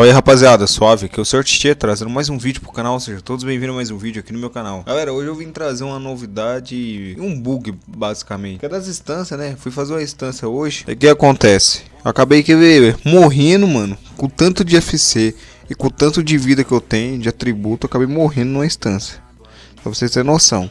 Olha aí rapaziada, suave, aqui é o Sr. Tchê trazendo mais um vídeo pro canal, seja todos bem-vindos a mais um vídeo aqui no meu canal Galera, hoje eu vim trazer uma novidade, um bug basicamente Que é das instâncias, né, fui fazer uma instância hoje E o que acontece? Acabei que morrendo, mano, com tanto de FC E com tanto de vida que eu tenho, de atributo, acabei morrendo numa instância Pra vocês terem noção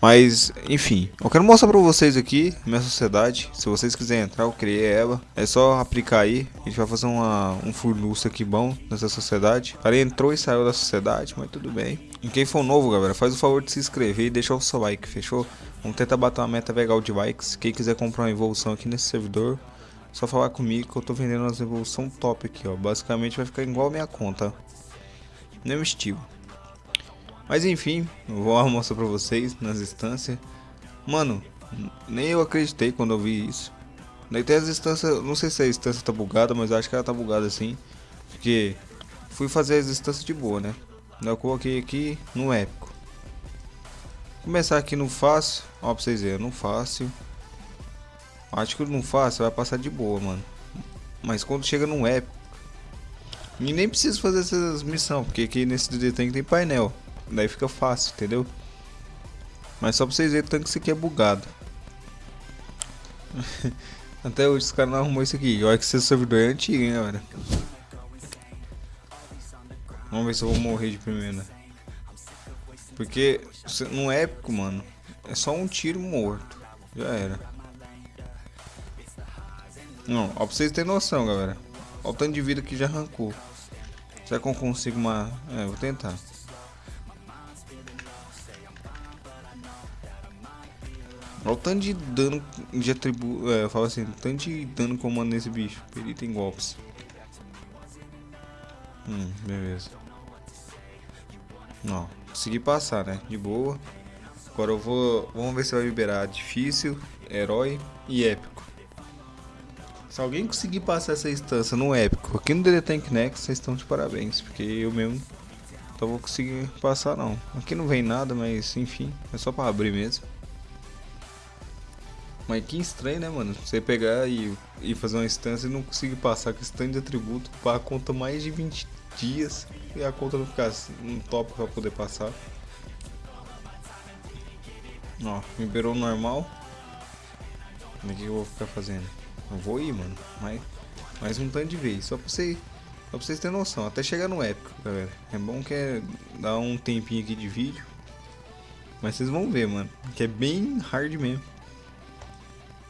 mas, enfim, eu quero mostrar pra vocês aqui minha sociedade. Se vocês quiserem entrar, eu criei ela. É só aplicar aí. A gente vai fazer uma, um furnuço aqui bom nessa sociedade. O cara entrou e saiu da sociedade, mas tudo bem. E quem for novo, galera, faz o favor de se inscrever e deixar o seu like, fechou? Vamos tentar bater uma meta legal de likes. Quem quiser comprar uma evolução aqui nesse servidor, só falar comigo que eu tô vendendo as evolução top aqui, ó. Basicamente vai ficar igual a minha conta. Mesmo estilo. Mas enfim, vou mostrar pra vocês nas instâncias. Mano, nem eu acreditei quando eu vi isso. Daí tem as instâncias, não sei se a instância tá bugada, mas acho que ela tá bugada assim. Porque fui fazer as instâncias de boa, né? Eu coloquei aqui no épico. Começar aqui no fácil, ó pra vocês verem, no fácil. Acho que no fácil vai passar de boa, mano. Mas quando chega no épico, e nem preciso fazer essas missões, porque aqui nesse DD tem painel. Daí fica fácil, entendeu? Mas só pra vocês verem tanto que isso aqui é bugado. Até hoje os caras não arrumou isso aqui. Olha que esse servidor é antigo, hein, galera. Vamos ver se eu vou morrer de primeira. Porque no épico, mano, é só um tiro morto. Já era. Não, ó pra vocês terem noção, galera. Olha o tanto de vida que já arrancou. Será que eu consigo uma... É, vou tentar. Olha o tanto de dano de atributo. É, falo assim, tanto de dano comando nesse bicho. Ele tem golpes. Hum, beleza. Não, consegui passar, né? De boa. Agora eu vou. Vamos ver se vai liberar difícil, herói e épico. Se alguém conseguir passar essa instância no épico aqui no DD Tank Next, vocês estão de parabéns. Porque eu mesmo não vou conseguir passar não. Aqui não vem nada, mas enfim, é só para abrir mesmo. Mas que estranho, né, mano? Você pegar e, e fazer uma instância e não conseguir passar com esse tanto de atributo para a conta mais de 20 dias e a conta não ficar no top para poder passar. Ó, liberou normal. O que eu vou ficar fazendo? Eu vou ir, mano. Mas, mais um tanto de vez. Só pra, você, só pra vocês terem noção. Até chegar no épico, galera. É bom que é dar um tempinho aqui de vídeo. Mas vocês vão ver, mano. Que é bem hard mesmo.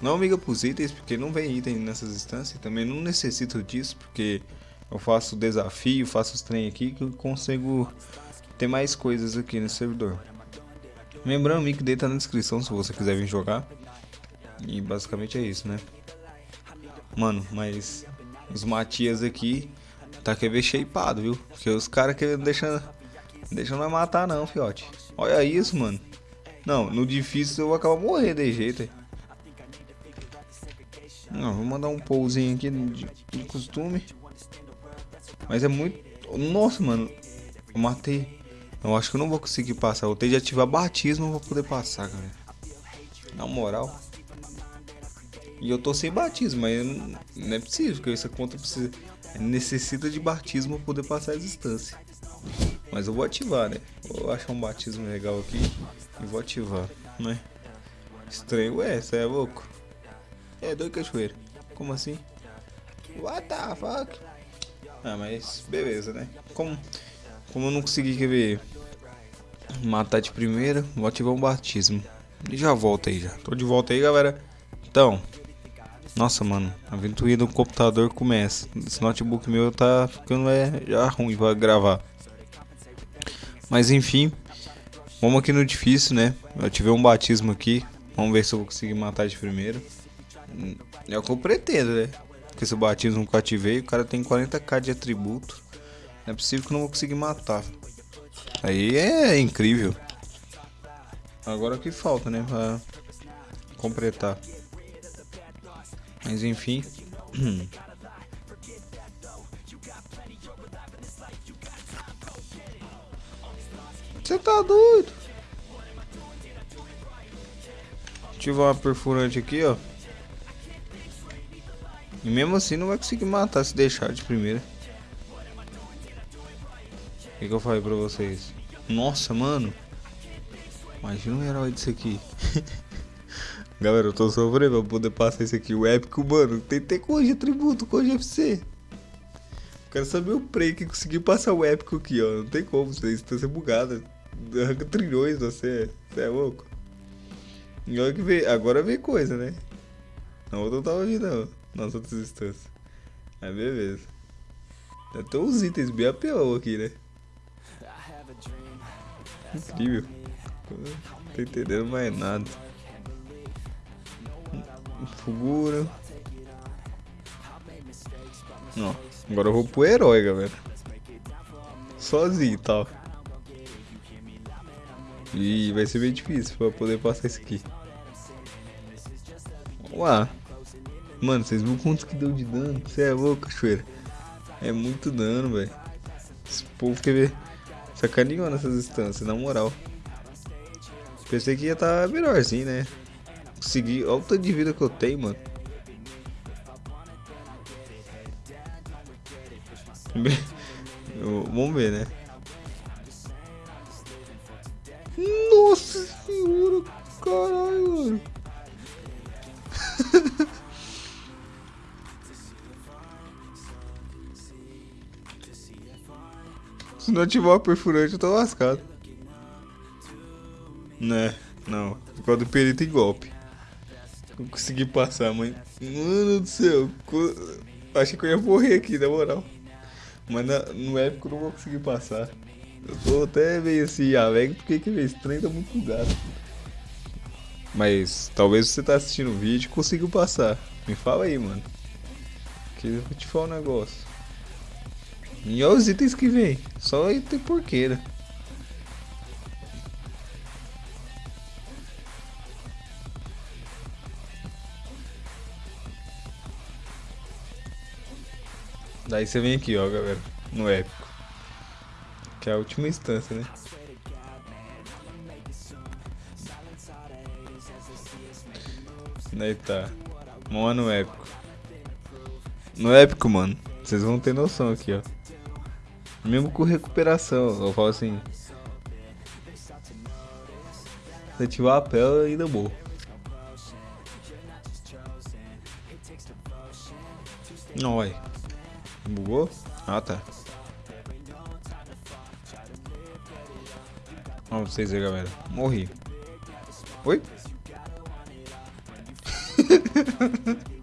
Não amiga pros itens, porque não vem item nessas instâncias. Também não necessito disso, porque eu faço desafio, faço os trem aqui que eu consigo ter mais coisas aqui no servidor. Lembrando, o link dele tá na descrição se você quiser vir jogar. E basicamente é isso, né? Mano, mas os Matias aqui tá querendo ver shapeado, viu? Porque os caras que deixam deixa não matar não, fiote. Olha isso, mano. Não, no difícil eu vou acabar morrendo de jeito. Não, vou mandar um pousinho aqui de, de costume. Mas é muito... Nossa, mano. Eu matei. Eu acho que eu não vou conseguir passar. Eu tenho de ativar batismo pra poder passar, galera. Na moral. E eu tô sem batismo, mas não, é possível, porque essa conta precisa, necessita de batismo pra poder passar as instâncias. Mas eu vou ativar, né? Vou achar um batismo legal aqui e vou ativar, né? Estranho, ué, você é louco? É doido cachoeira. Como assim? What the fuck? Ah, mas beleza, né? Como, como eu não consegui ver matar de primeira, vou ativar um batismo. E já volto aí já. Tô de volta aí, galera. Então, nossa, mano, a aventura do computador começa. Esse notebook meu tá ficando é, já ruim pra gravar. Mas enfim, vamos aqui no difícil, né? Eu tive um batismo aqui. Vamos ver se eu vou conseguir matar de primeira. É o que eu pretendo, né? Porque se o batismo que eu ativei, o cara tem 40k de atributo. Não é possível que eu não vou conseguir matar. Aí é incrível. Agora o que falta, né? Pra completar. Mas enfim. Você tá doido? Ativar uma perfurante aqui, ó. E mesmo assim não vai conseguir matar se deixar de primeira. O que, que eu falei pra vocês? Nossa, mano. Imagina um herói disso aqui. Galera, eu tô sofrendo pra poder passar isso aqui. O épico, mano, tem que ter de atributo, de FC. Quero saber o Prey que conseguiu passar o épico aqui, ó. Não tem como, você instância bugada. Arranca trilhões, você, você é louco. E olha que agora veio coisa, né? Não tava vindo, não. Nas outras instâncias. Aí beleza. Ter uns itens bem APO aqui, né? Incrível. Não tô entendendo mais nada. Figura. Ó, agora eu vou pro herói, galera. Sozinho e tal. E vai ser bem difícil pra poder passar isso aqui. Uau. Mano, vocês viram quanto que deu de dano? Você é louco, cachoeira. É muito dano, velho. Esse povo quer ver. Sacaneou nessas instâncias, na moral. Pensei que ia estar tá melhorzinho, né? Consegui. Olha o tanto de vida que eu tenho, mano. Vamos ver, né? Nossa senhora, caralho, mano. Se não ativar o perfurante, eu tô lascado. Né, não. Por causa do perito em golpe. Não consegui passar, mãe. Mano do céu. Achei que eu ia morrer aqui, na moral. Mas na, no épico eu não vou conseguir passar. Eu tô até meio assim, alegre, porque que esse trem tá muito bugado. Mas talvez você tá assistindo o vídeo e conseguiu passar. Me fala aí, mano. Que eu vou te falar um negócio. E olha os itens que vem. Só item porqueira. Daí você vem aqui, ó, galera. No épico. Que é a última instância, né? Daí tá. Vamos no épico. No épico, mano. Vocês vão ter noção aqui, ó. Mesmo com recuperação, eu falo assim. Se ativar a pele, ainda morro. Não, vai. Bugou? Ah, tá. Vamos vocês aí, galera. Morri. Oi?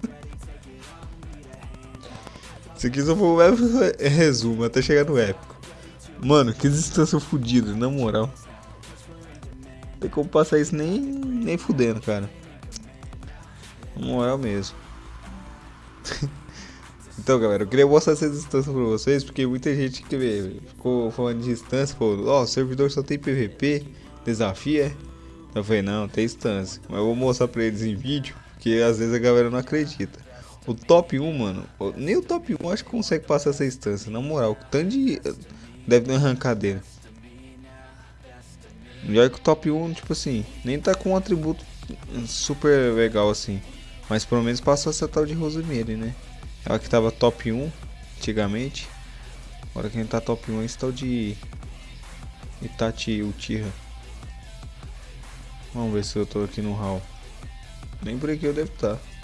Se aqui só for o resumo até chegar no épico. Mano, que distância fodida, na moral. Não tem como passar isso nem, nem fudendo, cara. Na moral mesmo. então, galera, eu queria mostrar essa distância pra vocês, porque muita gente que ficou falando de distância, falou, ó, oh, o servidor só tem PVP, desafia. Eu falei, não, tem distância. Mas eu vou mostrar pra eles em vídeo, porque às vezes a galera não acredita. O top 1, mano, nem o top 1 acho que consegue passar essa instância, na moral. Tanto de. Deve uma arrancadeira. E olha que o top 1, tipo assim, nem tá com um atributo super legal assim. Mas pelo menos passou essa tal de Rosemary, né? Ela que tava top 1 antigamente. Agora quem tá top 1 é esse tal de Itachi Uchiha. Vamos ver se eu tô aqui no hall. Nem por aqui eu devo estar. Tá.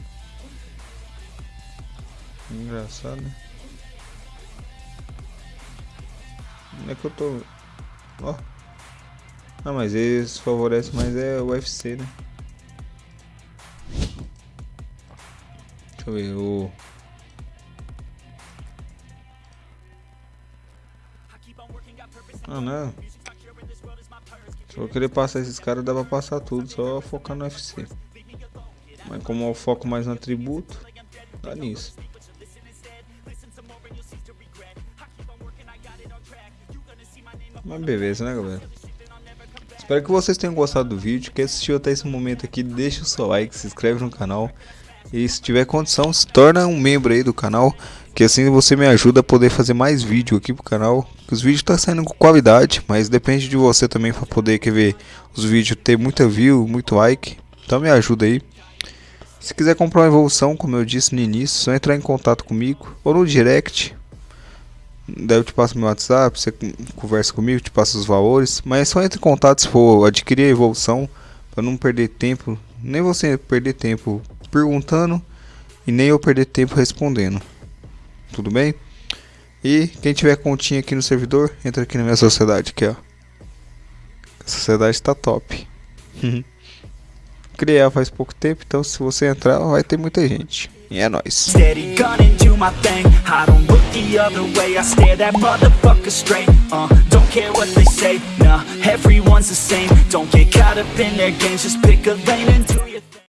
Engraçado, né? Como é que eu tô... Ó. Ah, mas eles favorecem mais é o UFC, né? Deixa eu ver, o... Ah, não. Se eu querer passar esses caras, dá pra passar tudo, só focar no UFC. Mas como eu foco mais no atributo, dá nisso. Mas beleza, né, galera? Espero que vocês tenham gostado do vídeo. Quem assistiu até esse momento aqui, deixa o seu like, se inscreve no canal. E se tiver condição, se torna um membro aí do canal. Que assim você me ajuda a poder fazer mais vídeo aqui pro canal. Os vídeos estão tá saindo com qualidade, mas depende de você também para poder quer ver os vídeos ter muita view, muito like. Então me ajuda aí. Se quiser comprar uma evolução, como eu disse no início, só entrar em contato comigo ou no direct Daí eu te passo meu WhatsApp, você conversa comigo, te passa os valores. Mas é só entre em contato se for adquirir a evolução, para não perder tempo, nem você perder tempo perguntando e nem eu perder tempo respondendo. Tudo bem? E quem tiver continha aqui no servidor, entra aqui na minha sociedade, aqui ó. A sociedade tá top. Criar faz pouco tempo, então se você entrar, vai ter muita gente. E é nóis. Steady gunning, do my thing. I don't look the other way. I stare that motherfucker straight. Uh, Don't care what they say, nah Everyone's the same. Don't get caught up in their games. Just pick a lane and do your